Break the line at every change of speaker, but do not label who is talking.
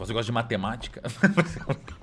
Você gosta de matemática?